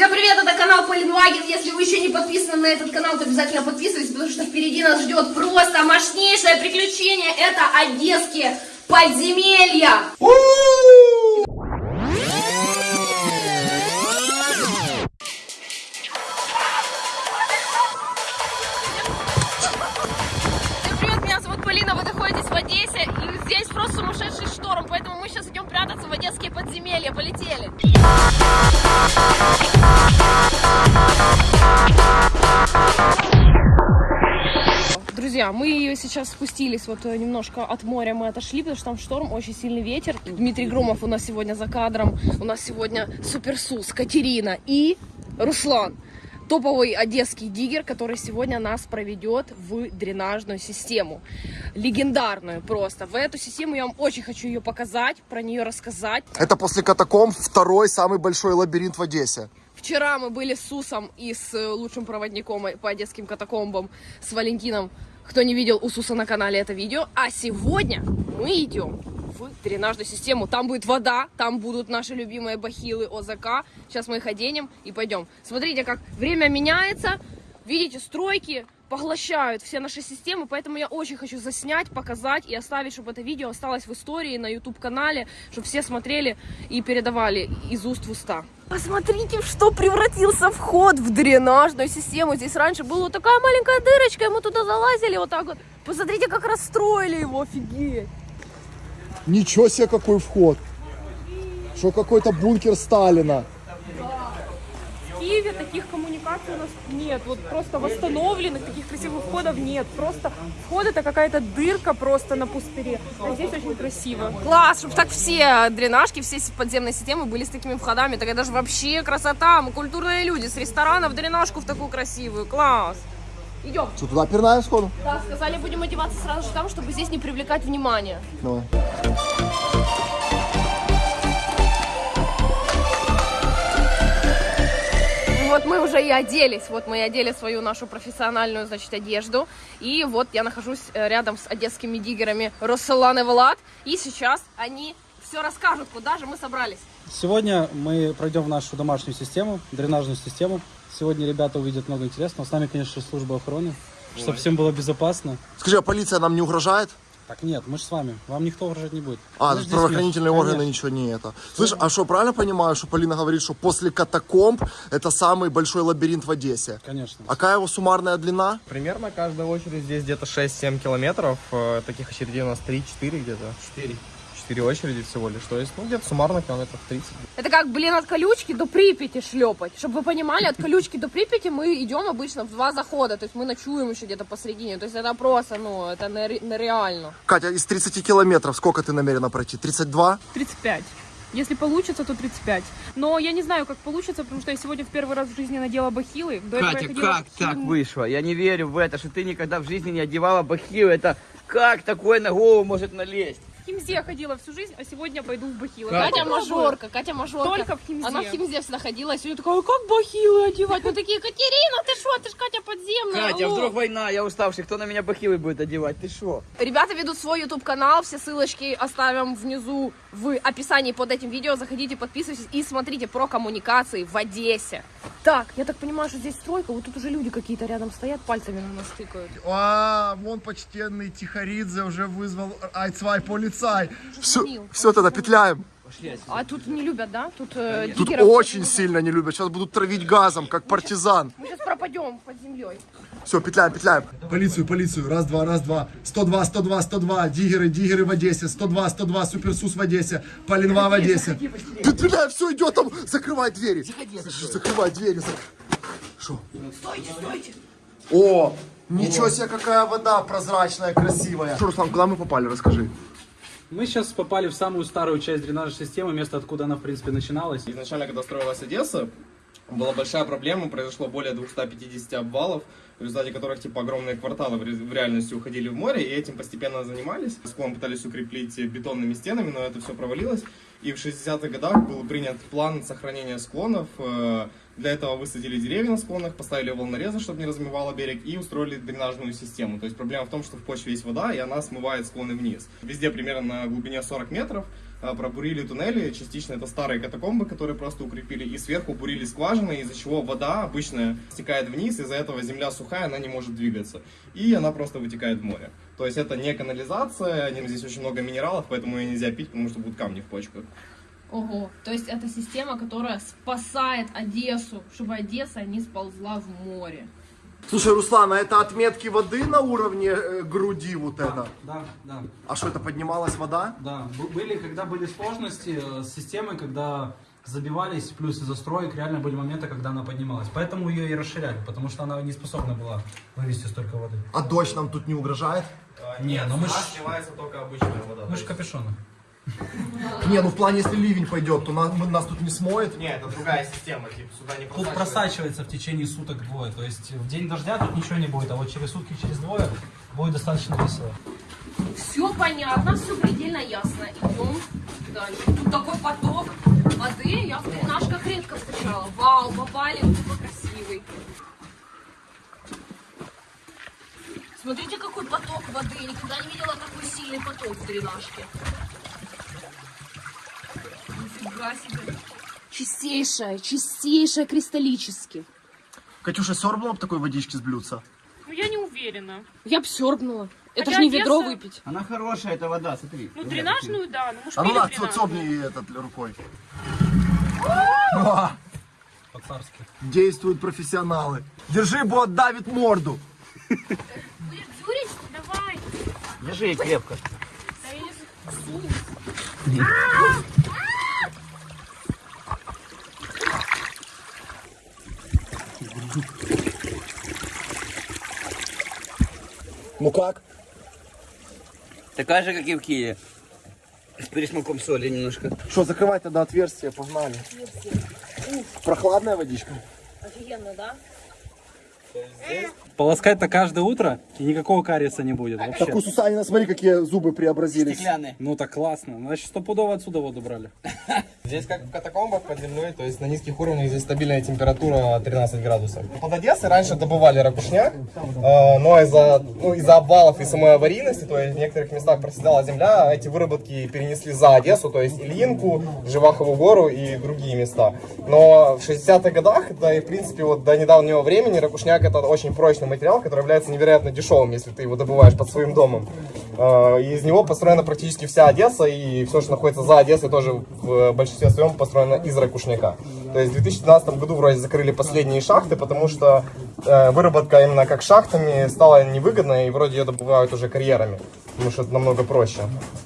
Всем привет, это канал Полинваген. Если вы еще не подписаны на этот канал, то обязательно подписывайтесь, потому что впереди нас ждет просто мощнейшее приключение. Это одесские подземелья. Всем Мы сейчас спустились, вот э, немножко от моря мы отошли, потому что там шторм, очень сильный ветер. Дмитрий Громов у нас сегодня за кадром, у нас сегодня Суперсус, Катерина и Руслан. Топовый одесский диггер, который сегодня нас проведет в дренажную систему. Легендарную просто. В эту систему я вам очень хочу ее показать, про нее рассказать. Это после катакомб второй самый большой лабиринт в Одессе. Вчера мы были с Сусом и с э, лучшим проводником по одесским катакомбам, с Валентином. Кто не видел у Суса на канале это видео. А сегодня мы идем в дренажную систему. Там будет вода, там будут наши любимые бахилы ОЗК. Сейчас мы их оденем и пойдем. Смотрите, как время меняется. Видите, стройки поглощают все наши системы, поэтому я очень хочу заснять, показать и оставить, чтобы это видео осталось в истории на YouTube-канале, чтобы все смотрели и передавали из уст в уста. Посмотрите, в что превратился вход в дренажную систему. Здесь раньше была вот такая маленькая дырочка, и мы туда залазили вот так вот. Посмотрите, как расстроили его, офигеть. Ничего себе, какой вход. Что какой-то бункер Сталина. Таких коммуникаций у нас нет. Вот просто восстановленных таких красивых входов нет. Просто вход это какая-то дырка просто на пустыре. А здесь очень красиво. Класс, чтобы так все дренажки, все подземные системы были с такими входами. Так это же вообще красота. Мы культурные люди. С ресторана в дренажку в такую красивую. Класс. Идем. Что, туда пирнаем сходу? Да, сказали, будем одеваться сразу же там, чтобы здесь не привлекать внимание. Давай. Вот мы уже и оделись, вот мы и одели свою нашу профессиональную, значит, одежду. И вот я нахожусь э, рядом с одесскими диггерами Россолан и Влад. И сейчас они все расскажут, куда же мы собрались. Сегодня мы пройдем в нашу домашнюю систему, дренажную систему. Сегодня ребята увидят много интересного. С нами, конечно, служба охраны, чтобы всем было безопасно. Скажи, а полиция нам не угрожает? Так нет, мы же с вами. Вам никто угрожать не будет. А, здесь правоохранительные органы Конечно. ничего не это. Слышь, а что, правильно понимаю, что Полина говорит, что после катакомб это самый большой лабиринт в Одессе? Конечно. А какая его суммарная длина? Примерно каждая очередь здесь где-то 6-7 километров. Э, Таких очередей у нас 3-4 где-то. 4. 4 очереди всего лишь. То есть, ну, где-то суммарно километров 30. Это как, блин, от колючки до Припяти шлепать. Чтобы вы понимали, от колючки до Припяти мы идем обычно в два захода. То есть мы ночуем еще где-то посередине. То есть это просто, ну, это нере- нереально. Катя, из 30 километров сколько ты намерена пройти? 32? 35. Если получится, то 35. Но я не знаю, как получится, потому что я сегодня в первый раз в жизни надела бахилы. До Катя, как в так вышло? Я не верю в это, что ты никогда в жизни не одевала бахилы. Это как такое на голову может налезть? В Химзе ходила всю жизнь, а сегодня пойду в бахилы. Как? Катя мажорка, Катя мажорка. Только в Химзе. Она в Химзе всегда ходила, и сегодня такая, «Ой, как бахилы одевать? Мы такие, Катерина, ты что, ты ж Катя подземная. Катя, алло». вдруг война, я уставший, кто на меня бахилы будет одевать? Ты что? Ребята ведут свой YouTube канал, все ссылочки оставим внизу в описании под этим видео. Заходите, подписывайтесь и смотрите про коммуникации в Одессе. Так, я так понимаю, что здесь стройка, вот тут уже люди какие-то рядом стоят, пальцами на нас тыкают. А, вон почтенный Тихоридзе уже вызвал айцвай полицай. Все, все, тогда петляем. А тут не любят, да? Тут, э, Тут диггеров очень не сильно не любят. Сейчас будут травить газом, как партизан. Мы сейчас пропадем под землей. Все, петляем, петляем. Полицию, полицию. Раз, два, раз, два. 102, 102, 102. Диггеры, диггеры в Одессе. 102, 102. Суперсус в Одессе. Полинва в Одессе. Петляем, все, идет там. Закрывай двери. Закрывай двери. зак- Шо? Стойте, стойте. О, ничего себе, какая вода прозрачная, красивая. Что, Руслан, куда мы попали, расскажи. Мы сейчас попали в самую старую часть дренажной системы, место, откуда она, в принципе, начиналась. Изначально, когда строилась Одесса, была большая проблема, произошло более 250 обвалов, в результате которых типа огромные кварталы в, ре- в реальности уходили в море, и этим постепенно занимались. Склон пытались укреплить бетонными стенами, но это все провалилось. И в 60-х годах был принят план сохранения склонов. Э, Для этого высадили деревья на склонах, поставили волнорезы, чтобы не размывало берег, и устроили дренажную систему. То есть проблема в том, что в почве есть вода, и она смывает склоны вниз. Везде примерно на глубине 40 метров пробурили туннели, частично это старые катакомбы, которые просто укрепили, и сверху бурили скважины, из-за чего вода обычно стекает вниз, из-за этого земля сухая, она не может двигаться, и она просто вытекает в море. То есть это не канализация, здесь очень много минералов, поэтому ее нельзя пить, потому что будут камни в почках. Ого, то есть это система, которая спасает Одессу, чтобы Одесса не сползла в море. Слушай, Руслан, а это отметки воды на уровне э, груди вот это? Да, да, А что, это поднималась вода? да. Были, когда были сложности э, с системой, когда забивались, плюс из-за строек, реально были моменты, когда она поднималась. Поэтому ее и расширяли, потому что она не способна была вывести столько воды. А дождь нам тут не угрожает? Не, ну мы ж- сливается только обычная вода. Мы же капюшоны. Не, ну в плане, если ливень пойдет, то нас, нас тут не смоет. Не, это другая система, типа сюда не Тут просачивается в течение суток двое. То есть в день дождя тут ничего не будет, а вот через сутки, через двое будет достаточно весело. Все понятно, все предельно ясно. Идем дальше. Тут такой поток воды, я в тренажках редко встречала. Вау, попали, какой красивый. Смотрите, какой поток воды. Я никогда не видела такой сильный поток в дренажке. Нифига себе. Чистейшая, чистейшая кристаллически. Катюша, сёрбнула бы такой водички с блюдца? Ну, я не уверена. Я б сёрбнула. Это Хотя же не ведро Одесса- выпить. Она хорошая, эта вода, смотри. Ну, дренажную, да. Ну, А ну дренажную. цопни этот рукой. По-царски. Действуют профессионалы. Держи, бот давит морду. Дюрить? Давай. Держи ей крепко. Да я не Ну как? Такая же, как и в Киеве. С пересмаком соли немножко. Что, закрывай тогда отверстие, погнали. Прохладная водичка. Офигенно, да? Полоскать-то каждое утро, и никакого кариеса не будет вообще. Так у Сусанина, смотри, какие зубы преобразились. Стеклянные. Ну так классно. Значит, стопудово отсюда воду брали. Здесь как в катакомбах под землей, то есть на низких уровнях здесь стабильная температура 13 градусов. Под Одессой раньше добывали ракушняк, э, но из-за ну, из обвалов и самой аварийности, то есть в некоторых местах проседала земля, эти выработки перенесли за Одессу, то есть Ильинку, Живахову гору и другие места. Но в 60-х годах, да и в принципе вот до недавнего времени ракушняк это очень прочный материал, который является невероятно дешевым, если ты его добываешь под своим домом. Э, и из него построена практически вся Одесса, и все, что находится за Одессой, тоже в большинстве своем построено из ракушняка. То есть в 2012 году вроде закрыли последние шахты, потому что э, выработка именно как шахтами стала невыгодной, и вроде ее добывают уже карьерами. Потому что это намного проще,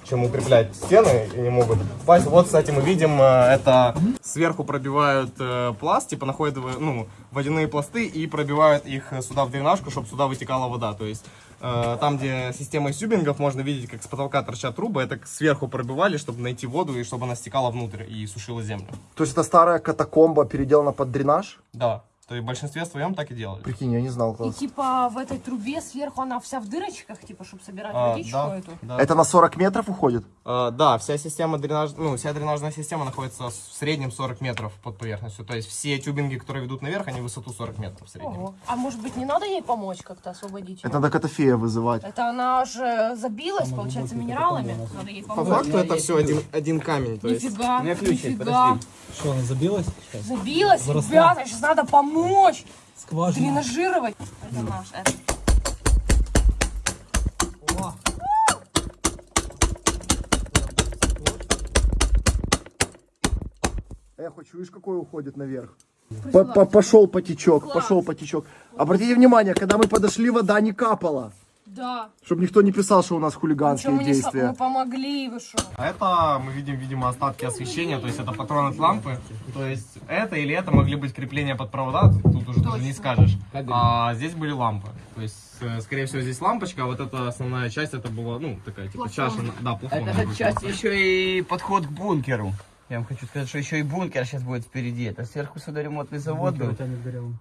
чем укреплять стены, и не могут попасть. Вот, кстати, мы видим, э, это сверху пробивают э, пласт, типа находят ну, водяные пласты и пробивают их э, сюда в дренажку, чтобы сюда вытекала вода. То есть там, где система сюбингов, можно видеть, как с потолка торчат трубы, это сверху пробивали, чтобы найти воду и чтобы она стекала внутрь и сушила землю. То есть это старая катакомба переделана под дренаж? Да, то есть в большинстве своем так и делали. Прикинь, я не знал. И класс. типа в этой трубе сверху она вся в дырочках, типа, чтобы собирать А, водичку да, эту. да. Это на 40 метров уходит? Э, да, вся система дренаж... ну, вся дренажная система находится в среднем 40 метров под поверхностью. То есть все тюбинги, которые ведут наверх, они высоту 40 метров в среднем. Ого. А может быть не надо ей помочь как-то освободить? её? Это надо Котофея вызывать. Это она же забилась, получается, минералами. Надо ей По помочь. факту это все один, один камень. То есть... Нифига, У меня ключ есть, нифига. подожди. Что, она забилась? Сейчас. Забилась, Выросла. ребята, сейчас надо помочь. Скважина. Дренажировать. Это наш, это. Я хочу, видишь, какой уходит наверх. По- по- Пошел потечок, пошел потечок. Обратите внимание, когда мы подошли, вода не капала. Да. Чтобы никто не писал, что у нас хулиганские мы, не со- действия. мы помогли, вы что? А это мы видим, видимо, остатки освещения, то есть это патроны от лампы. То есть это или это могли быть крепления под провода, тут уже даже не скажешь. А здесь были лампы. То есть, э, скорее всего, здесь лампочка, а вот эта основная часть, это была, ну, такая, типа, чаша, на- да, плафон. Это часть еще и подход к бункеру. Я вам хочу сказать, что еще и бункер сейчас будет впереди. Это сверху судоремонтный завод был.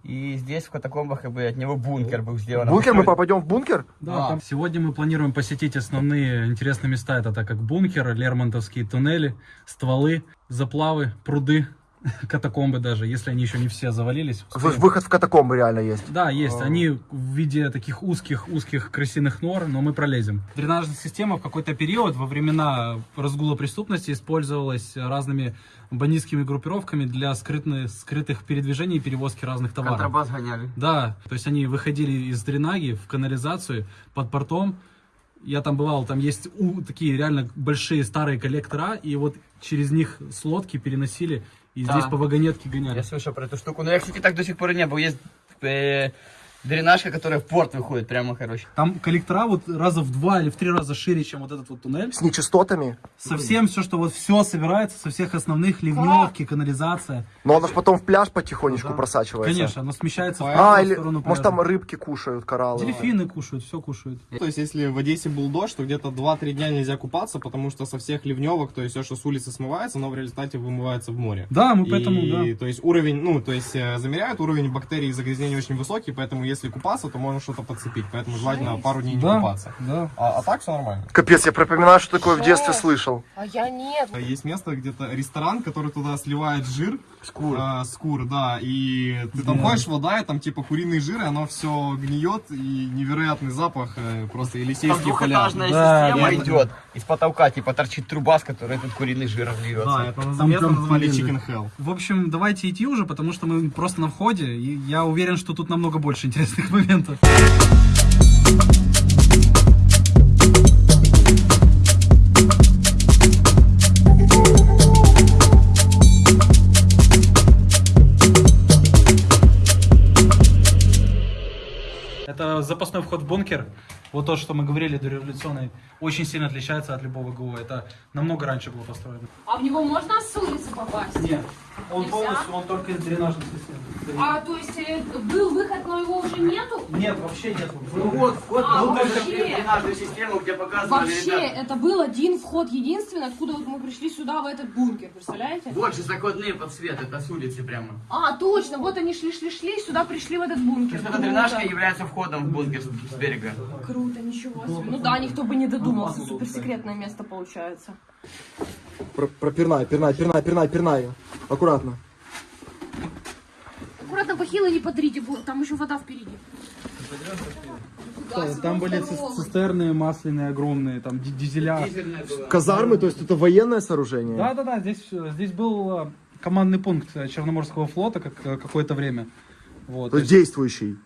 И здесь в катакомбах как бы от него бункер был сделан. Бункер, мы попадем в бункер? Да, там сегодня мы планируем посетить основные интересные места. Это так как бункер, Лермонтовские туннели, стволы, заплавы, пруды катакомбы даже, если они еще не все завалились. Вы- Выход в катакомбы реально есть. Да, есть. Они в виде таких узких-узких крысиных нор, но мы пролезем. Дренажная система в какой-то период во времена разгула преступности использовалась разными бандитскими группировками для скрытны- скрытых передвижений и перевозки разных товаров. Контрабас гоняли. Да, то есть они выходили из дренаги в канализацию под портом. Я там бывал, там есть у- такие реально большие старые коллектора, и вот через них с лодки переносили, и Да. здесь по вагонетке гоняли. Я слышал про эту штуку, но я, кстати, так до сих пор и не был. Есть э, дренажка, которая в порт выходит, прямо, короче. Там коллектора вот раза в два или в три раза шире, чем вот этот вот туннель. С нечистотами. Совсем все, что вот все собирается со всех основных ливневки, канализация. Но оно ж потом в пляж потихонечку Да. просачивается. Конечно, оно смещается в А, правую или, сторону может, там пляжа. рыбки кушают, кораллы. Дельфины кушают, все кушают. То есть, если в Одессе был дождь, то где-то 2-3 дня нельзя купаться, потому что со всех ливневок, то есть все, что с улицы смывается, оно в результате вымывается в море. Да, мы поэтому, и, да. то есть уровень, ну, то есть э, замеряют, уровень бактерий и загрязнений очень высокий, поэтому если купаться, то можно что-то подцепить, поэтому желательно пару дней не Да, купаться. да. А, а так все нормально. Капец, я припоминаю, что такое в детстве слышал. А я нет. Есть место, где-то ресторан, который туда сливает жир. Скур. скур, да. И ты там ходишь, вода, и там типа куриный жир, и оно все гниет, и невероятный запах, э, просто Там Елисейские поля. Да, система да, идет. Из потолка, типа, торчит труба, с которой этот куриный жир льется. Да, это Там место назвали. Chicken Hell. В общем, давайте идти уже, потому что мы просто на входе, и я уверен, что тут намного больше интересных моментов. Это запасной вход в бункер. Вот то, что мы говорили дореволюционный, очень сильно отличается от любого ГУ. Это намного раньше было построено. А в него можно с улицы попасть? Нет, он Нельзя? полностью, он только из дренажной системы. А, то есть э, был выход, но его уже нету? Нет, вообще нет. Ну вот, вход А, был только дренажную систему, где показывали, Вообще, ребята. это был один вход единственный, откуда вот мы пришли сюда, в этот бункер, представляете? Вот же закладные под свет, это с улицы прямо. А, точно, вот они шли-шли-шли, сюда пришли в этот То бункер. есть эта дренажка является входом в бункер с берега. Круто, ничего себе. Ну да, никто бы не додумался, суперсекретное место получается. Пропирнай, пирнай, пирнай, пирнай, пирнай. Аккуратно. Аккуратно, бахилы не подрите, бо- там еще вода впереди. Куда Там были цистерны масляные огромные, там ди- дизеля. Казармы, то есть это военное сооружение? Да, да, да, здесь, здесь был э, командный пункт э, Черноморского флота как, э, какое-то время. Вот, То есть действующий.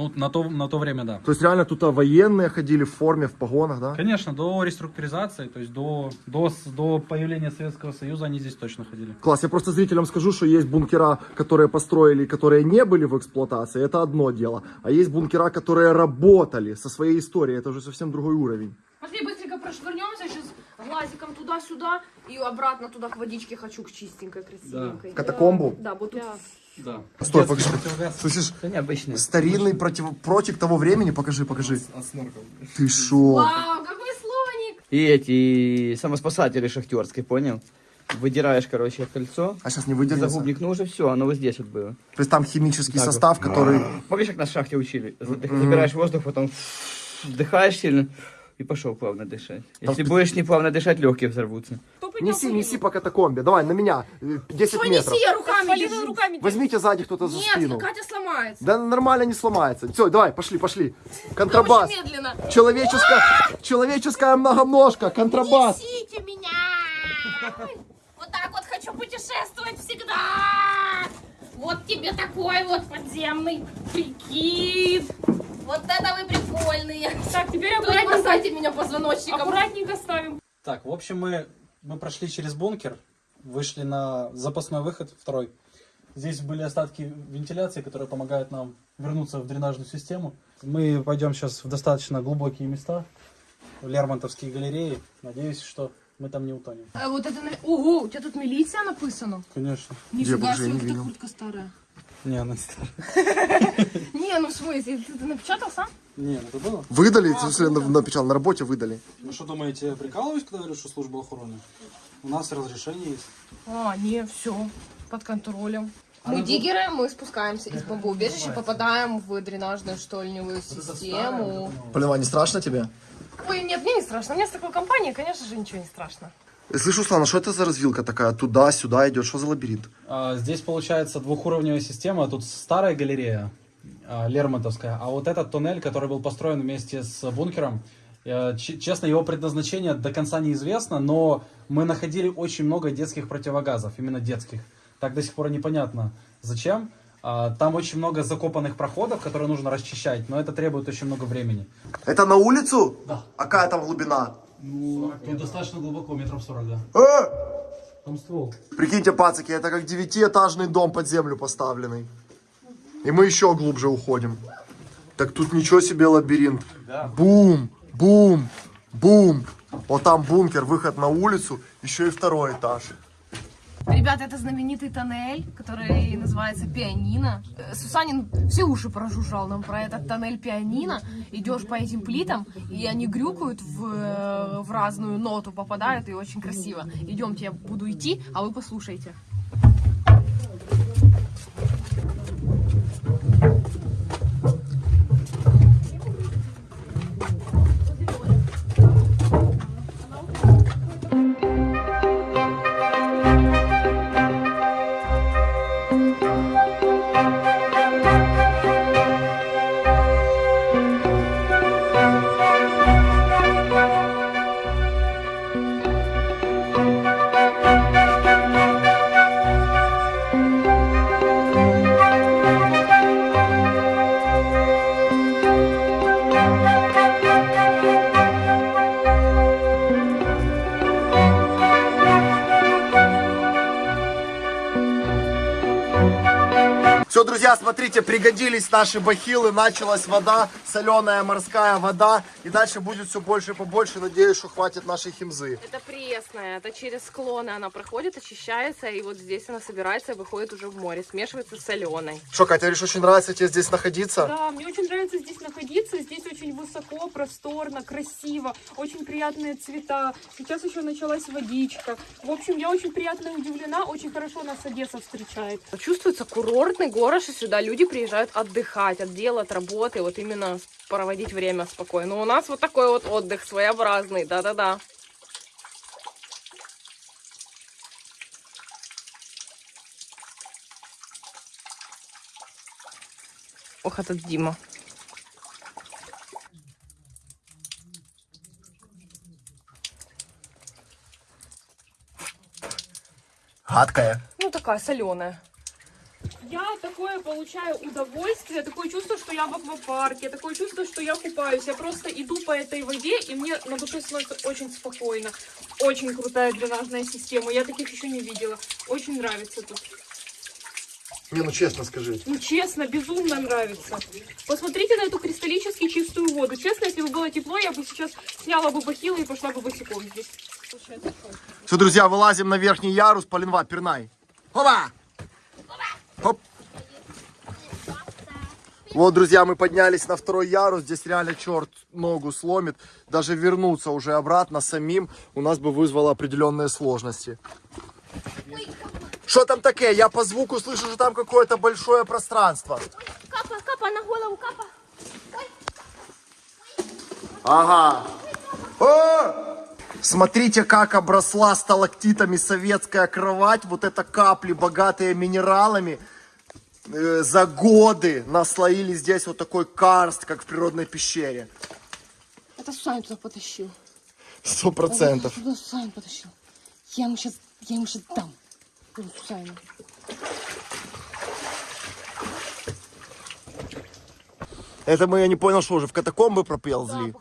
Ну, на то, на то время, да. То есть реально тут а, военные ходили в форме, в погонах, да? Конечно, до реструктуризации, то есть до, до, до появления Советского Союза они здесь точно ходили. Класс, я просто зрителям скажу, что есть бункера, которые построили, которые не были в эксплуатации, это одно дело. А есть бункера, которые работали со своей историей, это уже совсем другой уровень. Пошли быстренько прошвырнемся сейчас глазиком туда-сюда и обратно туда к водичке хочу, к чистенькой, красивенькой. В катакомбу? Да, вот тут. Да. Стой, покажи. Слышишь, Это необычно. старинный против, против того времени, покажи, покажи. От снорков. Ты шо? Вау, какой слоник! И эти самоспасатели шахтерские, понял? Выдираешь, короче, кольцо, А сейчас не выдержится? загубник, ну уже все, оно вот здесь вот было. То есть там химический состав, который... Помнишь, как нас в шахте учили? Ты забираешь воздух, потом вдыхаешь сильно и пошел плавно дышать. Если будешь неплавно дышать, легкие взорвутся. Неси, неси по катакомбе. Давай, на меня. э, 10 Что метров. неси, я руками держу. руками. Возьмите сзади кто-то за Нет, спину. Катя сломается. Да нормально не сломается. Все, давай, пошли, пошли. Контрабас. Медленно. Человеческая, человеческая многоножка, контрабас. Несите меня! Вот так вот хочу путешествовать всегда! Вот тебе такой вот подземный прикид! Вот это вы прикольные! Так, теперь аккуратненько, бросайте меня позвоночником! аккуратненько ставим. Так, в общем, мы, мы прошли через бункер, вышли на запасной выход, второй. Здесь были остатки вентиляции, которые помогают нам вернуться в дренажную систему. Мы пойдем сейчас в достаточно глубокие места, в Лермонтовские галереи. Надеюсь, что мы там не утонем. А вот это... Ого, у тебя тут милиция написано? Конечно. Нифига себе, не вот куртка старая. Не, она не старая. Не, ну в смысле, ты, напечатал сам? Не, ну это было. Выдали, в смысле, на- напечатал, на работе выдали. Ну что думаете, я прикалываюсь, когда говорю, что служба охраны? У нас разрешение есть. А, не, все, под контролем. Мы диггеры, мы спускаемся из бомбоубежища, попадаем в дренажную штольневую систему. Полина, не страшно тебе? Ой, нет, мне не страшно. У меня с такой компанией, конечно же, ничего не страшно. Слышь, Руслан, а что это за развилка такая? Туда-сюда идет, что за лабиринт? А, Здесь получается двухуровневая система. Тут старая галерея а, Лермонтовская, а вот этот туннель, который был построен вместе с бункером, э, честно, его предназначение до конца неизвестно, но мы находили очень много детских противогазов, именно детских. Так до сих пор непонятно, зачем. А, Там очень много закопанных проходов, которые нужно расчищать, но это требует очень много времени. Это на улицу? Да. А какая там глубина? Ну, тут достаточно глубоко, метров 40, да. Э! Там ствол. Прикиньте, пацаки, это как девятиэтажный дом под землю поставленный. И мы еще глубже уходим. Так тут ничего себе лабиринт. Бум, бум, бум. Вот там бункер, выход на улицу, еще и второй этаж. Ребята, это знаменитый тоннель, который называется Пианино. Э, Сусанин все уши прожужжал нам про этот тоннель Пианино. Идешь по этим плитам, и они грюкают в, э, в разную ноту, попадают, и очень красиво. Идемте, я буду идти, а вы послушайте. Все, друзья, смотрите, пригодились наши бахилы, началась вода, соленая морская вода, и дальше будет все больше и побольше, надеюсь, что хватит нашей химзы. Это пресная, это через склоны она проходит, очищается, и вот здесь она собирается и выходит уже в море, смешивается с соленой. Что, Катя, говоришь, очень нравится тебе здесь находиться? Да, мне очень нравится здесь находиться. Здесь очень высоко, просторно, красиво, очень приятные цвета. Сейчас еще началась водичка. В общем, я очень приятно удивлена. Очень хорошо нас Одесса встречает. Чувствуется курортный город, и сюда люди приезжают отдыхать от дела, от работы, вот именно проводить время спокойно. Но у нас вот такой вот отдых своеобразный, да-да-да. Ох, этот Дима. Гадкая. Ну, такая соленая. Я такое получаю удовольствие, такое чувство, что я в аквапарке, такое чувство, что я купаюсь. Я просто иду по этой воде, и мне на душе становится очень спокойно. Очень крутая дренажная система. Я таких еще не видела. Очень нравится тут. Не, ну честно скажи. Ну, честно, безумно нравится. Посмотрите на эту кристаллически чистую воду. Честно, если бы было тепло, я бы сейчас сняла бы бахилы и пошла бы босиком здесь. Все, друзья, вылазим на верхний ярус, Полинва, пернай. Опа! Хоп. Вот, друзья, мы поднялись на второй ярус. Здесь реально черт ногу сломит. Даже вернуться уже обратно самим у нас бы вызвало определенные сложности. Что там такое? Я по звуку слышу, что там какое-то большое пространство. Капа, капа, на голову, капа. Ага. О! Смотрите, как обросла сталактитами советская кровать. Вот это капли, богатые минералами. Э, За годы наслоили здесь вот такой карст, как в природной пещере. Это Сусанин туда потащил. Сто процентов. Туда Сусанин потащил. Я ему сейчас, я ему сейчас дам. Этому Сусанину. Это мы, я не понял, что уже в катакомбы проползли. Да,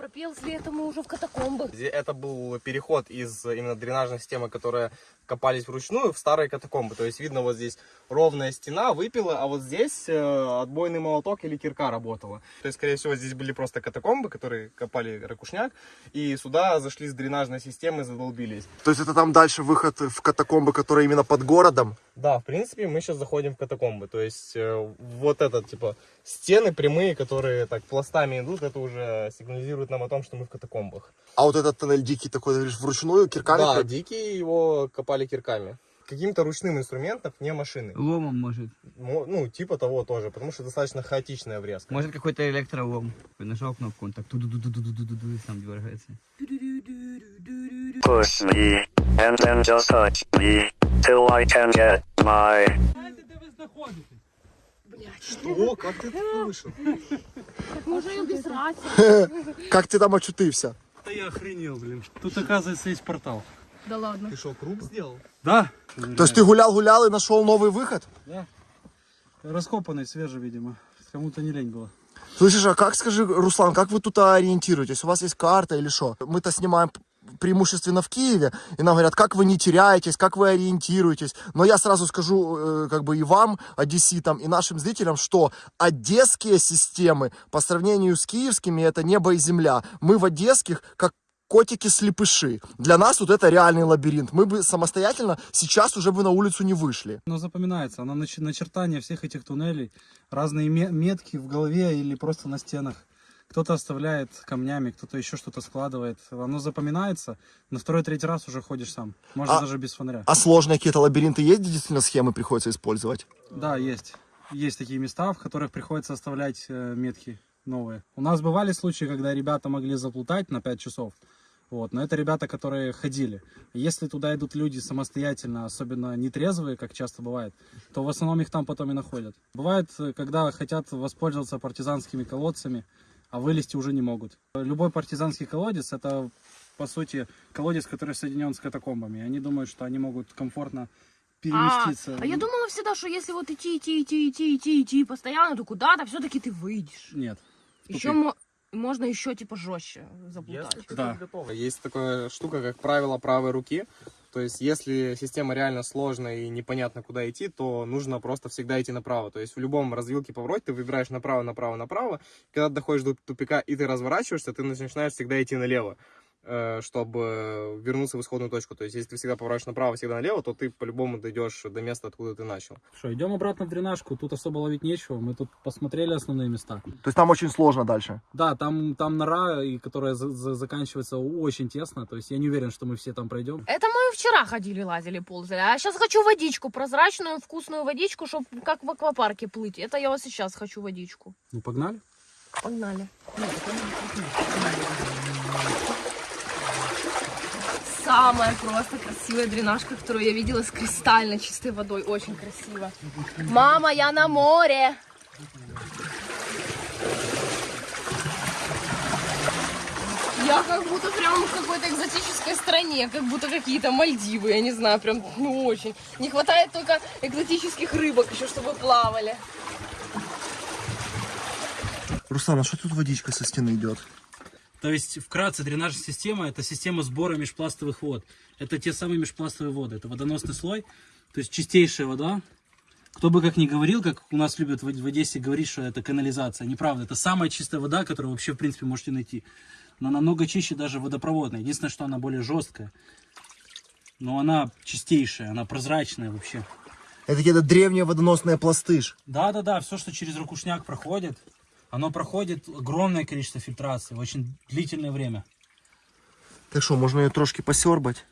походу, пропелзли это мы уже в катакомбах. Это был переход из э, именно дренажной системы, которая копались вручную, в старые катакомбы. То есть видно вот здесь ровная стена, выпила, а вот здесь э, отбойный молоток или кирка работала. То есть, скорее всего, здесь были просто катакомбы, которые копали ракушняк, и сюда зашли с дренажной системы, задолбились. То есть это там дальше выход в катакомбы, которые именно под городом. Да, в принципе, мы сейчас заходим в катакомбы. То есть э, вот это, типа, стены прямые, которые так пластами идут, это уже сигнализирует нам о том, что мы в катакомбах. А вот этот тоннель дикий такой, говоришь, вручную кирками? Да, дикие его копали кирками. Каким-то ручным инструментом, не машины. Ломом, может. Мо- Ну, типа того тоже, потому что достаточно хаотичная врезка. Может, какой-то электролом. Ты нажал кнопку, он так ту ду ду ду ду ду ду ду ду сам дергается. push me, and then just touch me, till I can get my О, как ты это вышел? Може і без рації. Как ты там очутився? Да я охренел, блин. Тут, оказывается, есть портал. Да ладно. Ты что, круг сделал? Да? То есть ты гулял-гулял и нашел новый выход? Раскопанный, свежий, видимо. Кому-то не лень было. Слышишь, а как, скажи, Руслан, как вы тут ориентируетесь? У вас есть карта или что? Мы-то снимаем преимущественно в Киеве, и нам говорят, как вы не теряетесь, как вы ориентируетесь. Но я сразу скажу, э, как бы и вам, одесситам, и нашим зрителям, что одесские системы по сравнению с киевскими это небо и земля. Мы в одесских как котики-слепыши. Для нас вот это реальный лабиринт. Мы бы самостоятельно сейчас уже бы на улицу не вышли. Но запоминается, оно нач- начертание всех этих туннелей, разные ме- метки в голове или просто на стенах. Кто-то оставляет камнями, кто-то еще что-то складывает. Оно запоминается, на второй-третий раз уже ходишь сам. Можно А- даже без фонаря. А сложные какие-то лабиринты есть, действительно схемы приходится использовать? Да, есть. Есть такие места, в которых приходится оставлять э, метки новые. У нас бывали случаи, когда ребята могли заплутать на 5 часов. Вот, но это ребята, которые ходили. Если туда идут люди самостоятельно, особенно нетрезвые, как часто бывает, то в основном их там потом и находят. Бывает, э, когда хотят воспользоваться партизанскими колодцами, а вылезти уже не могут. Любой партизанский колодец это по сути колодец, который соединен с катакомбами. Они думают, что они могут комфортно переместиться. А я думала всегда, что если вот идти, идти, идти, идти, идти, идти постоянно, то куда-то все-таки ты выйдешь. Нет. Еще мо- можно еще типа жестче заплутать. Да. Есть такая штука, как правило правой руки. То есть, если система реально сложная и непонятно, куда идти, то нужно просто всегда идти направо. То есть, в любом развилке повороте ты выбираешь направо, направо, направо. Когда доходишь до тупика и ты разворачиваешься, ты начинаешь всегда идти налево, чтобы вернуться в исходную точку. То есть, если ты всегда поворачиваешь направо, всегда налево, то ты по-любому дойдешь до места, откуда ты начал. Что, идем обратно в дренажку. Тут особо ловить нечего. Мы тут посмотрели основные места. То есть там очень сложно дальше. Да, там, там нора, и которая за- за- заканчивается очень тесно. То есть я не уверен, что мы все там пройдем. Это мы вчера ходили, лазили, ползали. А сейчас хочу водичку, прозрачную, вкусную водичку, чтобы как в аквапарке плыть. Это я вот сейчас хочу водичку. Ну, погнали. Погнали. Самая просто красивая дренажка, которую я видела с кристально чистой водой. Очень красиво. Мама, я на море. Я как будто прям в какой-то экзотической стране, как будто какие-то Мальдивы, я не знаю, прям, ну очень. Не хватает только экзотических рыбок еще, чтобы плавали. Руслан, а что тут водичка со стены идет? То есть, вкратце, дренажная система – это система сбора межпластовых вод. Это те самые межпластовые воды. Это водоносный слой, то есть чистейшая вода. Кто бы как ни говорил, как у нас любят в Одессе говорить, что это канализация. Неправда. Это самая чистая вода, которую вообще, в принципе, можете найти. Она намного чище даже водопроводная. Единственное, что она более жесткая. Но она чистейшая, она прозрачная вообще. Это какие-то древние водоносные пласты. ж. Да-да-да, все, что через ракушняк проходит, оно проходит огромное количество фильтрации в очень длительное время. Так что, можно ее трошки посербать?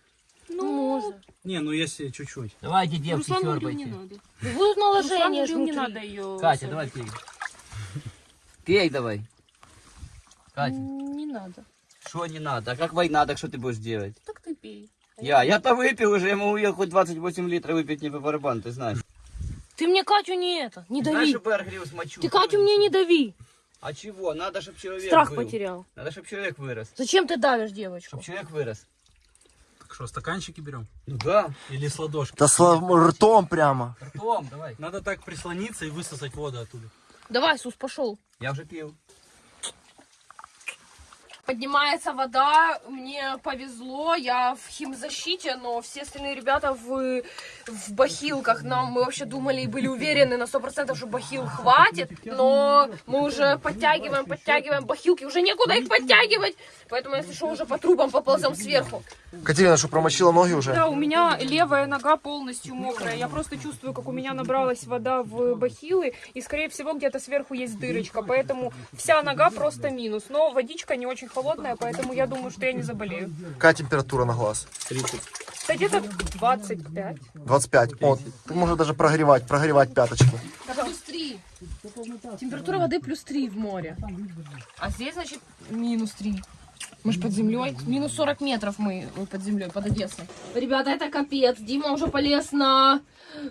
Ну, можно. Не, ну если чуть-чуть. Давайте, девки, Руслан говорил, не надо. Будут Руслан наложения говорил, не надо ее. Катя, давай пей. Пей давай. Катя, Не надо. что не надо? А как война, так что ты будешь делать? Так ты пей. Я, я-то выпил уже, я могу ее хоть 28 литров выпить не по барабану, ты знаешь. Ты мне Катю не это, не Знаешь, дави. что Бергрил смочу? Ты Катю мне не дави. А чего? Надо, чтобы человек Страх был. потерял. Надо, чтобы человек вырос. Зачем ты давишь девочку? Чтобы человек вырос. Так что, стаканчики берем? Ну да. Или с ладошки? Да с ртом прямо. Ртом, давай. Надо так прислониться и высосать воду оттуда. Давай, Сус, пошел. Я уже пил. Поднимается вода, мне повезло, я в химзащите, но все остальные ребята в, в бахилках. Нам мы вообще думали и были уверены на 100%, что бахил хватит, но мы уже подтягиваем, подтягиваем бахилки, уже некуда их подтягивать, поэтому если что, уже по трубам поползем сверху. Катерина, что, промочила ноги уже? Да, у меня левая нога полностью мокрая. Я просто чувствую, как у меня набралась вода в бахилы, и, скорее всего, где-то сверху есть дырочка, поэтому вся нога просто минус. Но водичка не очень холодная, поэтому я думаю, что я не заболею. Какая температура на глаз? Да где-то 25. 25. О, ты можешь даже прогревать, прогревать пяточки. Плюс 3. Температура воды плюс 3 в море. А здесь, значит, минус 3. Мы ж под землей. Минус 40 метров мы э, под землей, под Одессой. Ребята, это капец. Дима уже полез на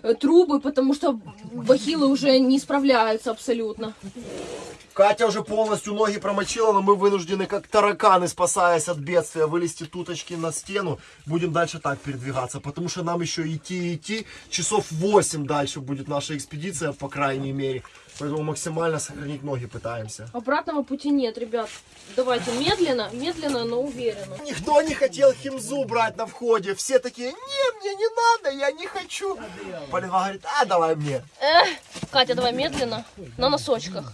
э, трубы, потому что бахилы уже не справляются абсолютно. Катя уже полностью ноги промочила, но мы вынуждены, как тараканы, спасаясь от бедствия, вылезти туточки на стену. Будем дальше так передвигаться, потому что нам еще идти и идти. Часов 8 дальше будет наша экспедиция, по крайней мере. Поэтому максимально сохранить ноги пытаемся. Обратного пути нет, ребят. Давайте медленно, медленно, но уверенно. Никто не хотел химзу брать на входе. Все такие, не, мне не надо, я не хочу. Полина говорит, а давай мне. Эх, Катя, давай медленно, на носочках.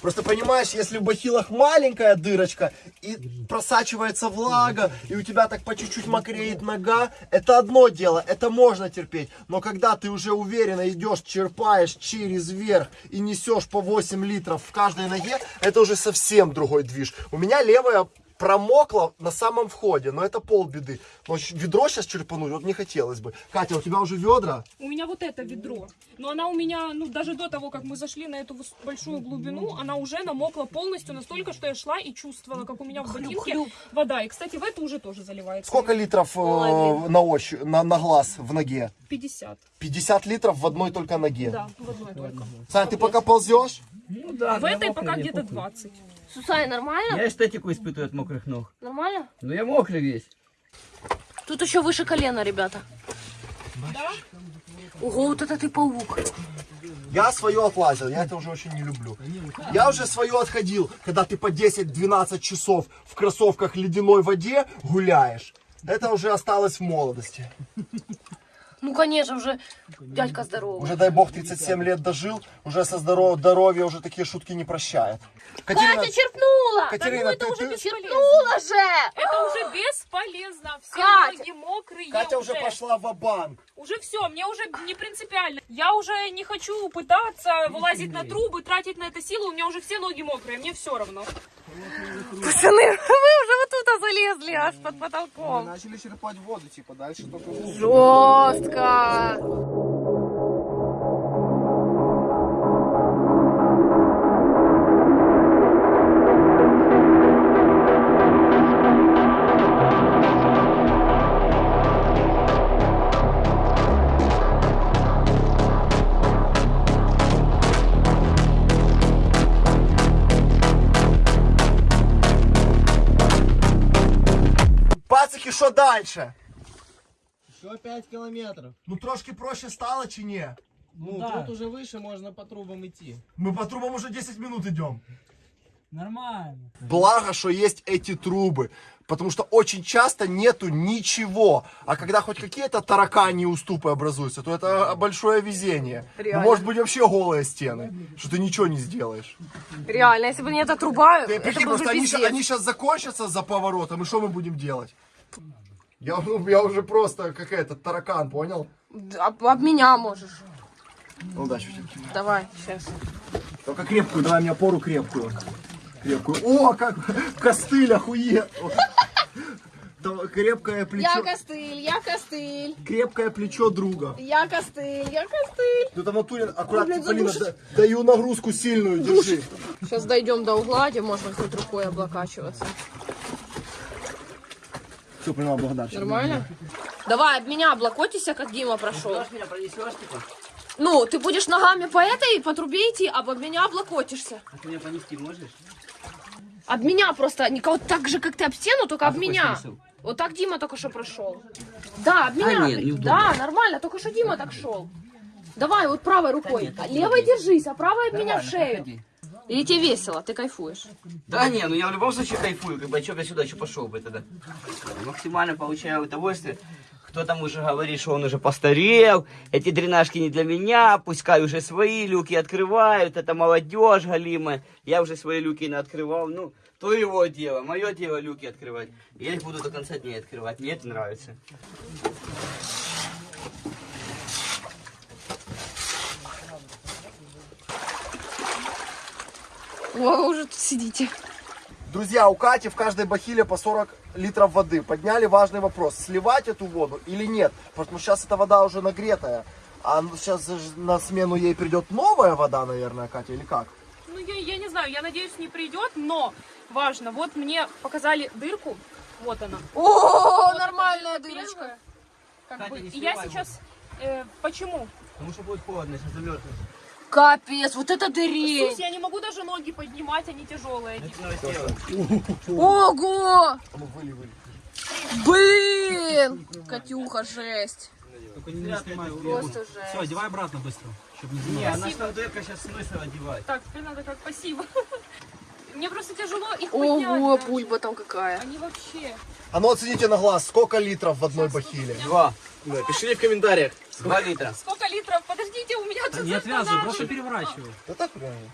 Просто понимаешь, если в бахилах маленькая дырочка и просачивается влага, и у тебя так по чуть-чуть мокреет нога, это одно дело, это можно терпеть. Но когда ты уже уверенно идешь, черпаешь через верх и несешь по 8 литров в каждой ноге, это уже совсем другой движ. У меня левая промокла на самом входе, но это полбеды. Но ведро сейчас черпануть вот не хотелось бы. Катя, у тебя уже ведра? У меня вот это ведро. Но она у меня, ну, даже до того, как мы зашли на эту большую глубину, она уже намокла полностью настолько, что я шла и чувствовала, как у меня в ботинке вода. И, кстати, в это уже тоже заливается. Сколько литров э, на, ощупь, на, на глаз в ноге? 50. 50 литров в одной только ноге. Да, в одной только. Сань, ты пока ползешь? Ну да, В этой пока где-то похуй. 20. Сусай, нормально? Я эстетику испытываю от мокрых ног. Нормально? Ну я мокрый весь. Тут еще выше колена, ребята. Да? Ого, вот это ты паук. Я свое отлазил, я это уже очень не люблю. Я уже свое отходил, когда ты по 10-12 часов в кроссовках ледяной воде гуляешь. Это уже осталось в молодости. Ну, конечно, уже дядька здоровый. Уже, дай бог, 37 лет дожил, уже со здоровья, здоровья уже такие шутки не прощает. Катерина, Катя черпнула! Катерина, ну это ты- уже ты- Черпнула же! Это уже бесполезно. Все Катя! ноги мокрые. Катя уже пошла в банк Уже все, мне уже не принципиально. Я уже не хочу пытаться вылазить на трубы, тратить на это силы. У меня уже все ноги мокрые, мне все равно. Пацаны, вы уже тут залезли, аж под потолком. Начали черпать воду, типа, дальше только... Жестко. Що дальше? Еще 5 километров. Ну трошки проще стало чи ні? Ну, тут уже выше можно по трубам идти. Мы по трубам уже 10 минут идем. Нормально. Благо, что есть эти трубы. Потому что очень часто нету ничего. А когда хоть какие-то таракани уступы образуются, то это большое везение. Ну, Реально. может быть вообще голые стены, что ты ничего не сделаешь. Реально, если бы не эта труба, Ты это прикинь, был бы они, они сейчас закончатся за поворотом, и что мы будем делать? Я, ну, я уже просто какая-то таракан, понял? Об, об меня можешь. Ну, удачи тебе. Давай, сейчас. Только крепкую, давай мне опору крепкую. Крепкую. О, как костыль, охуе. Крепкое Я плечо, костыль, я костыль, крепкое плечо друга. я костыль, я костыль. Ну там натуре аккуратно, Полина, да- даю нагрузку сильную, держи. Сейчас дойдем до угла, где можно хоть рукой облокачиваться. Все, поняла, благодар. Нормально? Давай, об меня облокотися, как Дима прошел. Ну, ты будешь ногами по этой, по трубе идти, а об меня облокотишься. А ты меня понести можешь? Об меня просто, вот так же, как ты об стену, только А об меня. смысл? Вот так Дима только что прошел. Да, об меня. нет, да, нормально, только что Дима так шел. Давай, вот правой рукой. А левой держись, а правой об меня в шею. Или тебе весело, ты кайфуешь. Да не, ну я в любом случае кайфую, как бы, а б я сюда еще пошел бы тогда? Максимально получаю удовольствие. Кто там уже говорит, что он уже постарел, эти дренажки не для меня, пускай уже свои люки открывают, это молодежь галимая. Я уже свои люки не открывал, ну, то его дело, мое дело люки открывать. Я их буду до конца дней открывать, мне это нравится. О, вы уже тут сидите. Друзья, у Кати в каждой бахиле по 40 литров воды. Подняли важный вопрос, сливать эту воду или нет. Потому что сейчас эта вода уже нагретая. А сейчас на смену ей придет новая вода, наверное, Катя, или как? Ну, я, я не знаю, я надеюсь, не придет, но важно, вот мне показали дырку, вот она. О, нормальная дырочка. Как Катя, бы, и я сейчас... э, почему? Потому что будет холодно, сейчас замерзнешь. Капец, вот это дырень. Слушай, я не могу даже ноги поднимать, они тяжелые. Ого! А. Блин! Катюха, жесть. Только не, не снимай. Просто жесть. Все, одевай обратно быстро, чтобы не Не, заниматься. она что дырка сейчас смысл одевать. Так, теперь надо как спасибо. Мне просто тяжело их поднять. Ого, даже. пульба там какая. Они вообще... А ну оцените на глаз, сколько литров в одной бахиле? Два. Да, пишите в комментариях. Два литра. Сколько литров? Подождите, у меня тут Не отвязывай, просто переворачивай. Да так правильно.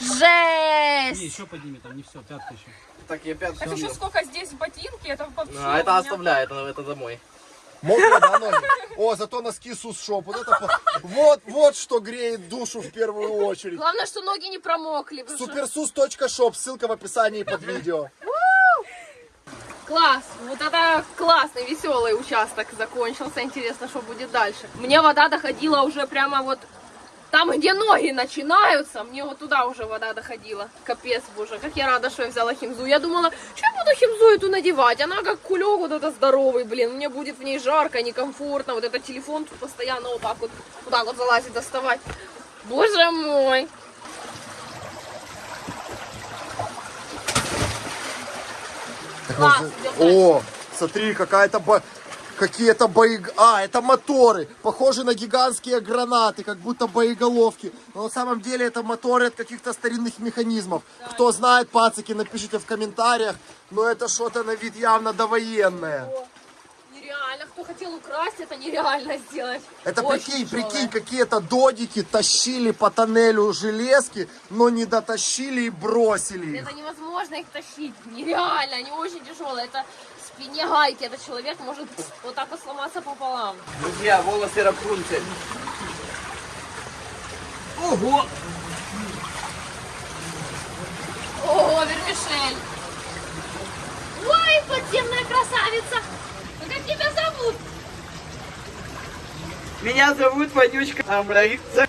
Не, Жесть! еще подними, там не все, пятка еще. Так, я пятку Так еще сколько здесь ботинки, это вообще... А, это меня- оставляй, это, это домой. Мокрые, да, ноги? О, зато носки сус-шоп. Вот, это, вот, вот что греет душу в первую очередь. Главное, что ноги не промокли. Supersus.shop, ссылка в описании под видео. Класс! Вот это классный, веселый участок закончился. Интересно, что будет дальше. Мне вода доходила уже прямо вот там, где ноги начинаются. Мне вот туда уже вода доходила. Капец, боже, как я рада, что я взяла химзу. Я думала, что я буду химзу эту надевать. Она как кулек вот это здоровый, блин. Мне будет в ней жарко, некомфортно. Вот этот телефон тут постоянно вот так вот, вот так вот залазит, доставать. Боже мой! Так Класс, О, смотри, какая-то. Какие-то бои... А, это моторы. Похожи на гигантские гранаты, как будто боеголовки. Но на самом деле это моторы от каких-то старинных механизмов. Кто знает, пацики, напишите в комментариях. Но это что-то на вид явно довоенное. Нереально. Кто хотел украсть, это нереально сделать. Это Очень прикинь, тяжелое. прикинь, какие-то додики тащили по тоннелю железки, но не дотащили и бросили их. Это невозможно их тащить. Нереально, они очень тяжелые. Это спине гайки. Этот человек может вот так вот сломаться пополам. Друзья, волосы Рапунцель. Ого! Ого, вермишель. Ой, подземная красавица. Ну как тебя зовут? Меня зовут Вонючка Амбраица.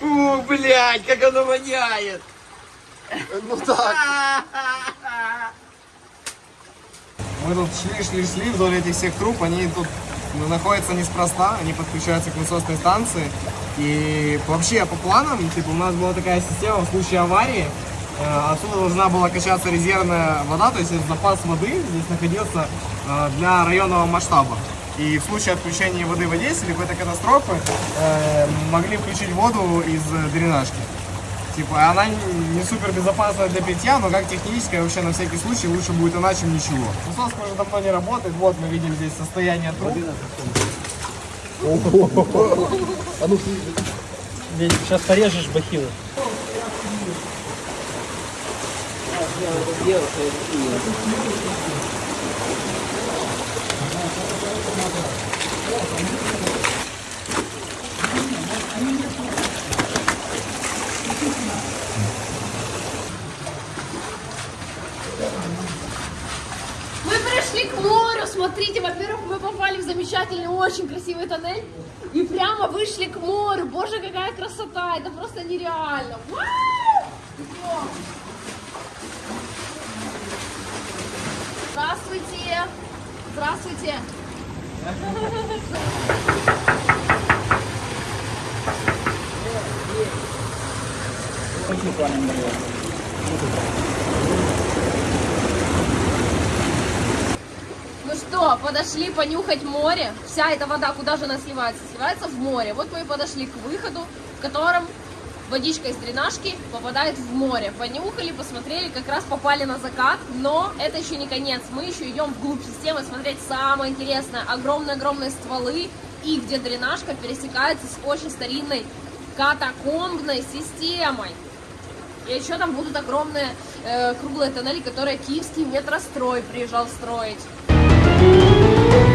Фу, блядь, как оно воняет. Ну так. Мы тут шли, шли, шли вдоль этих всех труб, они тут находятся неспроста, они подключаются к насосной станции. И вообще по планам, типа, у нас была такая система в случае аварии, э, отсюда должна была качаться резервная вода, то есть запас воды здесь находился э, для районного масштаба. И в случае отключения воды в Одессе или какой-то катастрофы э, могли включить воду из дренажки. Типа, она не супер безопасная для питья, но как техническая, вообще на всякий случай лучше будет она, чем ничего. Насос уже давно не работает, вот мы видим здесь состояние труб. Сейчас порежешь бахилы. Мы пришли к морю. Смотрите, во-первых, мы попали в замечательный, очень красивый тоннель. И прямо вышли к морю. Боже, какая красота. Это просто нереально. Здравствуйте. Здравствуйте. Ну что, подошли понюхать море. Вся эта вода куда же она сливается? Сливается в море. Вот мы и подошли к выходу, в котором водичка из дренажки попадает в море. Понюхали, посмотрели, как раз попали на закат. Но это еще не конец. Мы еще идем вглубь системы смотреть самое интересное. Огромные-огромные стволы. И где дренажка пересекается с очень старинной катакомбной системой. И еще там будут огромные э, круглые тоннели, которые киевский метрострой приезжал строить. Thank you.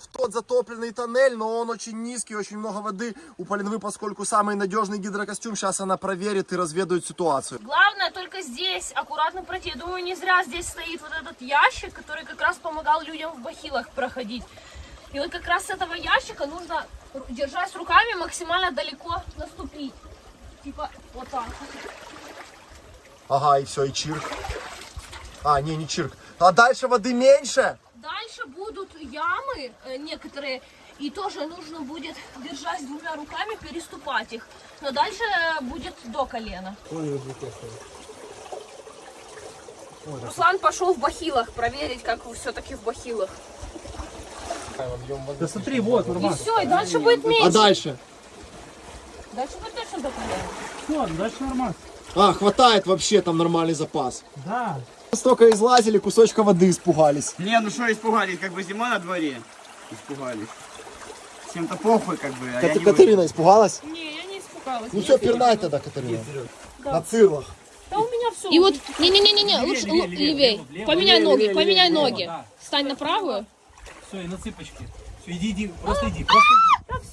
Вот в тот затопленный тоннель, но он очень низкий, очень много воды. У Полинвы, поскольку самый надежный гидрокостюм, сейчас она проверит и разведает ситуацию. Главное только здесь аккуратно пройти. Я думаю, не зря здесь стоит вот этот ящик, который как раз помогал людям в бахилах проходить. И вот как раз с этого ящика нужно, держась руками, максимально далеко наступить. Типа вот так. Ага, и все, и чирк. А, не, не чирк. А дальше воды меньше? Дальше будут ямы э, некоторые, и тоже нужно будет, держась двумя руками, переступать их. Но дальше э, будет до колена. Руслан пошел в бахилах проверить, как все-таки в бахилах. Да смотри, вот, И нормально. все, и дальше будет меньше. А дальше? Дальше будет точно до колена. Все, дальше нормально. А, хватает вообще, там нормальный запас. Да. Столько излазили, кусочка воды испугались. Не, ну что испугались, как бы зима на дворе. Испугались. Всем-то похуй, как бы. а я Кат- не Катерина испугалась? Не, я не испугалась. Ну все, пирнай тогда, Катерина. На цирлах. Да у меня все. И вот, не-не-не-не, лучше левее, левее. Поменяй ноги, поменяй ноги. да. Стань на правую. Все, и на цыпочки. Все, иди, иди, просто иди, просто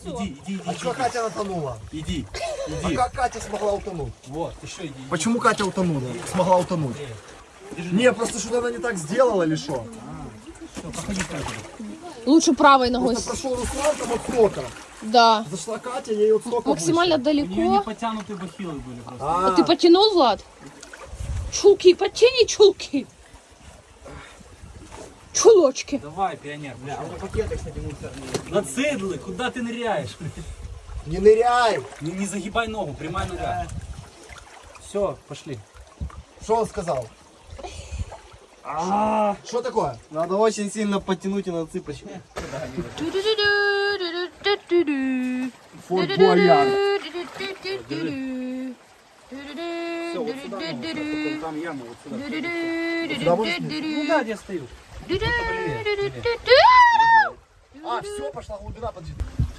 иди. Иди, иди, иди, А что Катя натонула? иди, А иди. как Катя смогла утонуть? Вот, еще иди. Почему Катя утонула? Смогла утонуть? Не, просто что-то она не так сделала или что? Лучше правой ногой. Просто прошел Руслан там от стока. Да. Зашла Катя, ей от стока Максимально У нее не далеко. потянутые бахилы были просто. А, Ты потянул, Влад? Чулки, подтяни чулки. Чулочки. Давай, пионер. А у меня пакеты, кстати, мусорные. На цидлы, куда ты ныряешь? не ныряй. Не, не загибай ногу, прямая нога. Все, пошли. Что он сказал? Что такое? Надо очень сильно подтянуть и на цыпочку. Форт Буаяр. Там яма вот сюда. Ну да, где я стою. А, все, пошла глубина, подожди.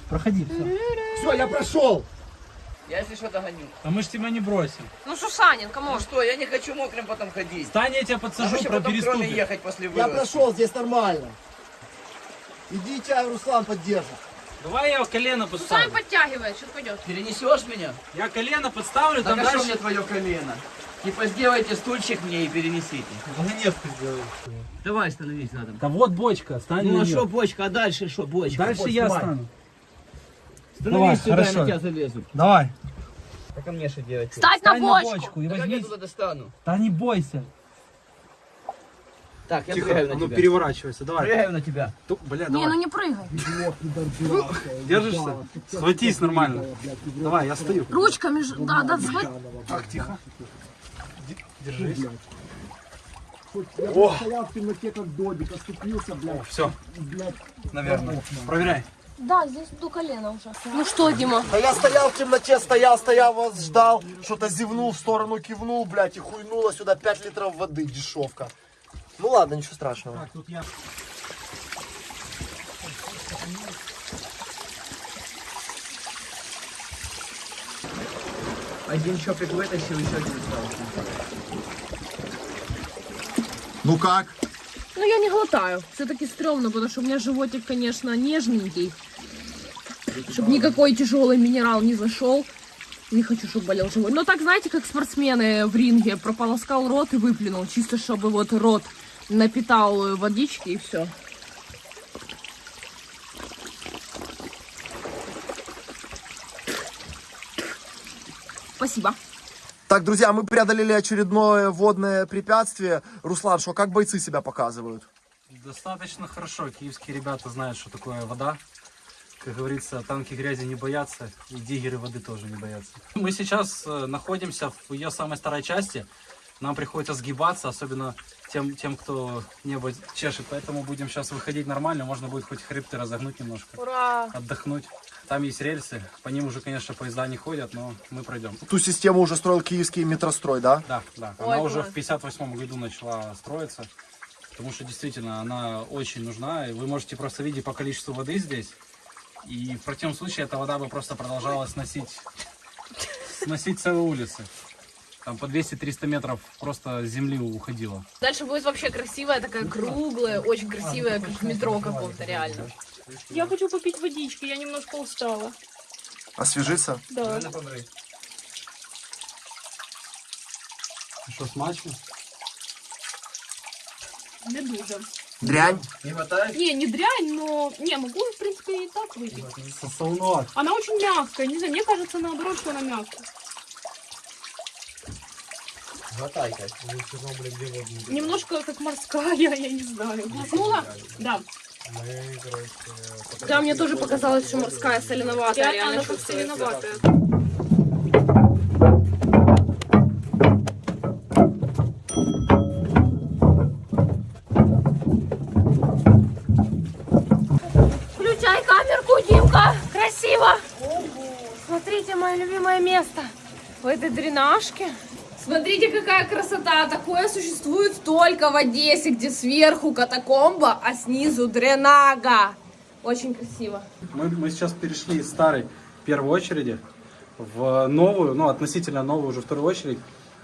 Проходи, все. Все, я прошел. Я если что догоню. А мы ж тебя не бросим. Ну, Сусанин, кому? Ну что, я не хочу мокрым потом ходить. Стань, я тебя А подсажу, еще про потом кроме переступи. ехать после Я вылазки. прошел, здесь нормально. Иди, тебя Руслан поддержит. Давай я колено Сусанин подставлю. подтягивает, сейчас пойдет. Перенесешь меня? Я колено подставлю, Так там а что дальше... мне твое колено? Типа сделайте стульчик мне и перенесите. Вагонетку сделаю. Давай становись рядом. Да вот бочка, стань Ну а что бочка, а дальше что бочка? Дальше Бочка, я давай. Становись Давай, сюда, я хорошо. на тебя залезу. Давай. Так а мне что делать? Стать на Стань на бочку. бочку и Да как я возьми... туда достану? Да не бойся. Так, я прыгаю на ну тебя. переворачивайся, давай. Прыгаю на тебя. Ту- Бля, Не, давай. ну не прыгай. Держишься? Схватись нормально. Давай, я стою. Ручками, ж- да, да, схват- Так, тихо. Держись. Я стоял в темноте, как додик, оступился, блядь. Все, блядь. наверное. Проверяй. Да, здесь до колена уже. Ну что, Дима? Да я стоял в темноте, стоял, стоял, вас ждал, что-то зевнул в сторону, кивнул, блядь, и хуйнуло сюда 5 литров воды, дешевка. Ну ладно, ничего страшного. Так, тут я... Один чопик вытащил, еще один остался. Ну как? Ну я не глотаю. Все-таки стрёмно, потому что у меня животик, конечно, нежненький. Чтобы никакой тяжелый минерал не зашел. Не хочу, чтобы болел живот. Но так, знаете, как спортсмены в ринге прополоскал рот и выплюнул. Чисто, чтобы вот рот напитал э, водички и все. Спасибо. Так, друзья, мы преодолели очередное водное препятствие. Руслан, что, как бойцы себя показывают? Достаточно хорошо. Киевские ребята знают, что такое вода. Как говорится, танки грязи не боятся, и диггеры воды тоже не боятся. Мы сейчас э, находимся в ее самой старой части. Нам приходится сгибаться, особенно тем, тем, кто небо чешет. Поэтому будем сейчас выходить нормально. Можно будет хоть хребты разогнуть немножко, Ура! отдохнуть. Там есть рельсы. По ним уже, конечно, поезда не ходят, но мы пройдем. Ту систему уже строил киевский метрострой, да? Да, да. Ой, Она уже в 58 году начала строиться, потому что действительно она очень нужна. И вы можете просто видеть по количеству воды здесь. И в противном случае эта вода бы просто продолжала сносить, сносить целые улицы. Там по 200-300 метров просто земли уходило. Дальше будет вообще красивая, такая круглая, очень красивая, как в метро каком-то, реально. Я хочу попить водички, я немножко устала. Освежиться? Да. Что, смачно? Не дуже. Дрянь. Не хватает? Не, не дрянь, но... Не, могу, в принципе, и так выпить. Солоноват. Она очень мягкая, не знаю, мне кажется, наоборот, что она мягкая. Хватай, Кать. Немножко как морская, я не знаю. Глотнула? Да. Да, мне тоже показалось, что морская соленоватая. Реально она как соленоватая. Место. В этой дренажке. Смотрите, какая красота! Такое существует только в Одессе, где сверху катакомба, а снизу дренага. Очень красиво. Мы, мы сейчас перешли из старой первой очереди в новую, ну, относительно новую уже вторую очередь.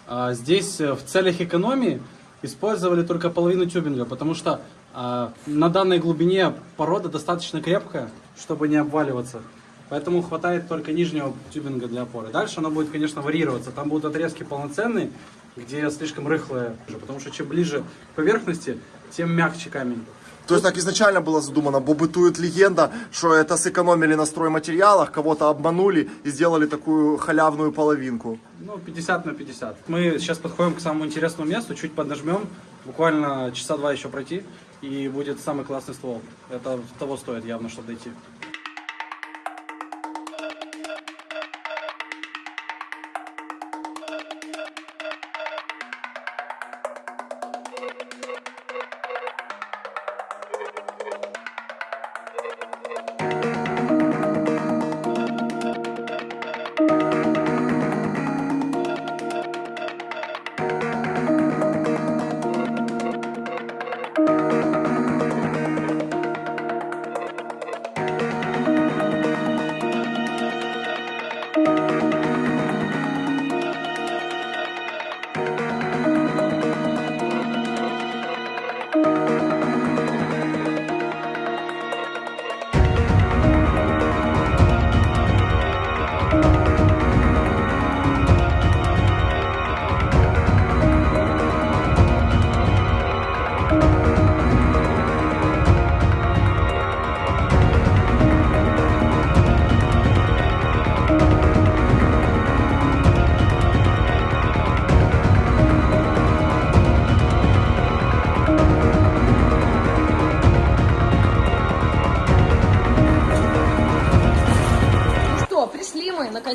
А, здесь э, в целях экономии использовали только половину тюбинга, потому что а, на данной глубине порода достаточно крепкая, чтобы не обваливаться. Поэтому хватает только нижнего тюбинга для опоры. Дальше оно будет, конечно, варьироваться. Там будут отрезки полноценные, где слишком рыхлое, потому что чем ближе к поверхности, тем мягче камень. То есть так изначально было задумано, бо бытует легенда, что это сэкономили на стройматериалах, кого-то обманули и сделали такую халявную половинку. Ну, 50 на 50. Мы сейчас подходим к самому интересному месту, чуть поднажмем, буквально часа два еще пройти, и будет самый классный ствол. Это того стоит явно, чтобы дойти.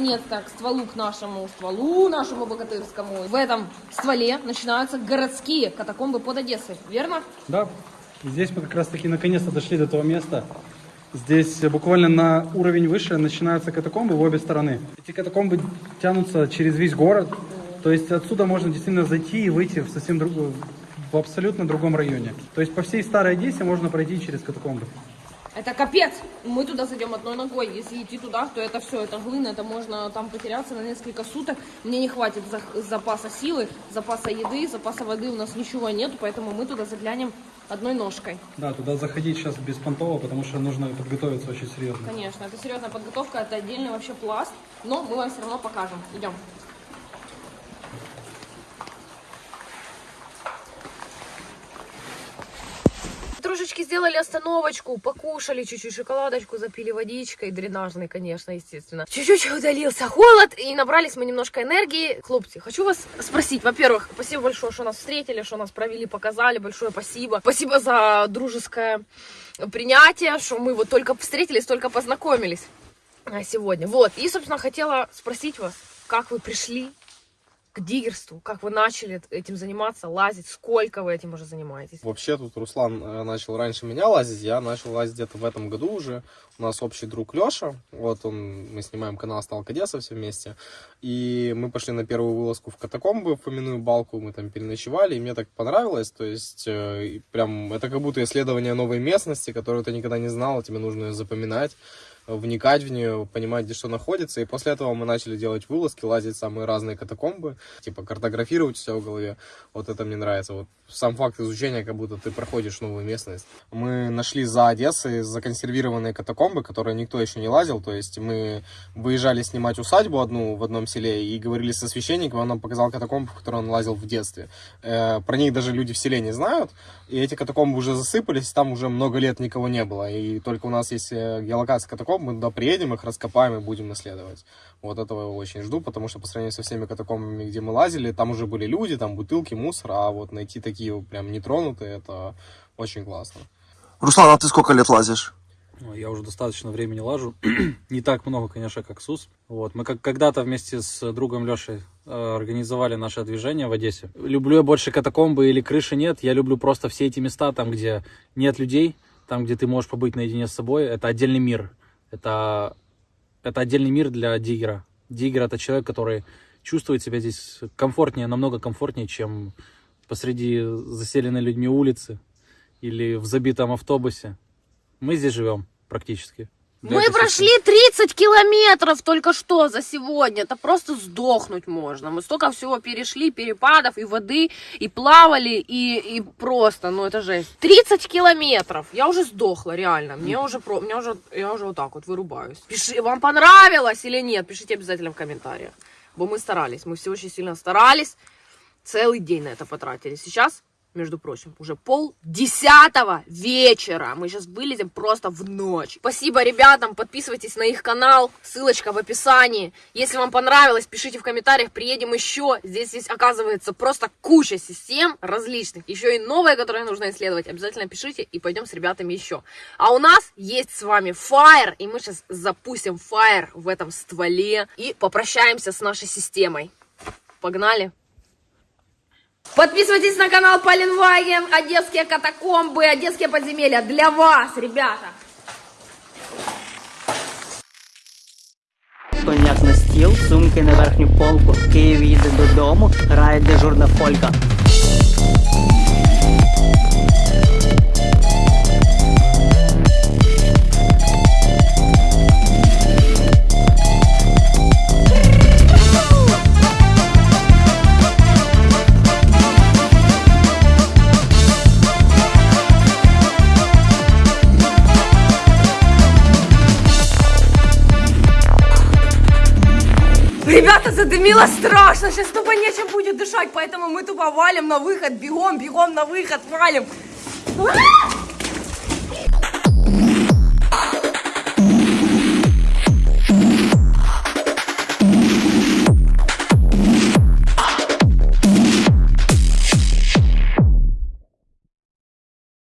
Наконец-то к стволу, к нашему стволу, нашему богатырскому. В этом стволе начинаются городские катакомбы под Одессой, верно? Да, здесь мы как раз таки наконец-то дошли до того места. Здесь буквально на уровень выше начинаются катакомбы в обе стороны. Эти катакомбы тянутся через весь город. То есть отсюда можно действительно зайти и выйти в совсем другую, в абсолютно другом районе. То есть по всей старой Одессе можно пройти через катакомбы. Это капец. Мы туда зайдем одной ногой. Если идти туда, то это все, это глина, это можно там потеряться на несколько суток. Мне не хватит за- запаса силы, запаса еды, запаса воды у нас ничего нету, поэтому мы туда заглянем одной ножкой. Да, туда заходить сейчас беспонтово, потому что нужно подготовиться очень серьезно. Конечно, это серьезная подготовка, это отдельный вообще пласт, но мы вам все равно покажем. Идем. Трошечки сделали остановочку, покушали чуть-чуть шоколадочку, запили водичкой, дренажной, конечно, естественно. Чуть-чуть удалился холод, и набрались мы немножко энергии. Хлопцы, хочу вас спросить, во-первых, спасибо большое, что нас встретили, что нас провели, показали, большое спасибо. Спасибо за дружеское принятие, что мы вот только встретились, только познакомились а, сегодня. Вот, и, собственно, хотела спросить вас, как вы пришли к диггерству, как вы начали этим заниматься, лазить, сколько вы этим уже занимаетесь? Вообще тут Руслан э, начал раньше меня лазить, я начал лазить где-то в этом году уже. У нас общий друг Леша, вот он, мы снимаем канал Сталка Одесса все вместе. И мы пошли на первую вылазку в катакомбы, в Фоминую балку, мы там переночевали, и мне так понравилось, то есть э, прям это как будто исследование новой местности, которую ты никогда не знал, тебе нужно ее запоминать. Вникать в нее, понимать, где что находится. И после этого мы начали делать вылазки, лазить в самые разные катакомбы, типа картографировать все в голове. Вот это мне нравится. Вот сам факт изучения, как будто ты проходишь новую местность. Мы нашли за Одессой законсервированные катакомбы, которые никто еще не лазил. То есть мы выезжали снимать усадьбу одну в одном селе и говорили со священником, он нам показал катакомбы, в которые он лазил в детстве. Э, про них даже люди в селе не знают. И эти катакомбы уже засыпались, там уже много лет никого не было. И только у нас есть э, геолокация катакомб, мы туда приедем, их раскопаем и будем исследовать. Вот этого очень жду, потому что по сравнению со всеми катакомбами, где мы лазили, там уже были люди, там бутылки, мусор, а вот найти такие прям нетронутые, это очень классно. Руслан, а ты сколько лет лазишь? Ну, Я уже достаточно времени лажу. Не так много, конечно, как СУС. Вот. Мы как когда-то вместе с другом Лешей э, организовали наше движение в Одессе. Люблю я больше катакомбы или крыши нет. Я люблю просто все эти места, там, где нет людей, там, где ты можешь побыть наедине с собой. Это отдельный мир. Это, это отдельный мир для диггера. Диггер — это человек, который чувствует себя здесь комфортнее, намного комфортнее, чем посреди заселенной людьми улицы или в забитом автобусе. Мы здесь живем практически. Мы прошли 30 километров только что за сегодня. Это просто сдохнуть можно. Мы столько всего перешли, перепадов и воды, и плавали, и, и просто, ну это жесть. 30 километров. Я уже сдохла, реально. Мне уже, про, мне уже, я уже вот так вот вырубаюсь. Пиши, вам понравилось или нет? Пишите обязательно в комментариях. Бо мы старались, мы все очень сильно старались. Целый день на это потратили. Сейчас между прочим, уже пол десятого вечера. Мы сейчас вылезем просто в ночь. Спасибо ребятам, подписывайтесь на их канал, ссылочка в описании. Если вам понравилось, пишите в комментариях, приедем еще. Здесь есть, оказывается, просто куча систем различных. Еще и новые, которые нужно исследовать. Обязательно пишите и пойдем с ребятами еще. А у нас есть с вами Fire, и мы сейчас запустим Fire в этом стволе и попрощаемся с нашей системой. Погнали! Подписывайтесь на канал Поленваген, Одесские катакомбы, Одесские подземелья. Для вас, ребята. Коняк на стіл, сумки на верхню полку. Київ їде додому, грає дежурна фолька. Ребята, задымило страшно, сейчас тупо нечем будет дышать, поэтому мы тупо валим на выход, бегом, бегом на выход, валим. А!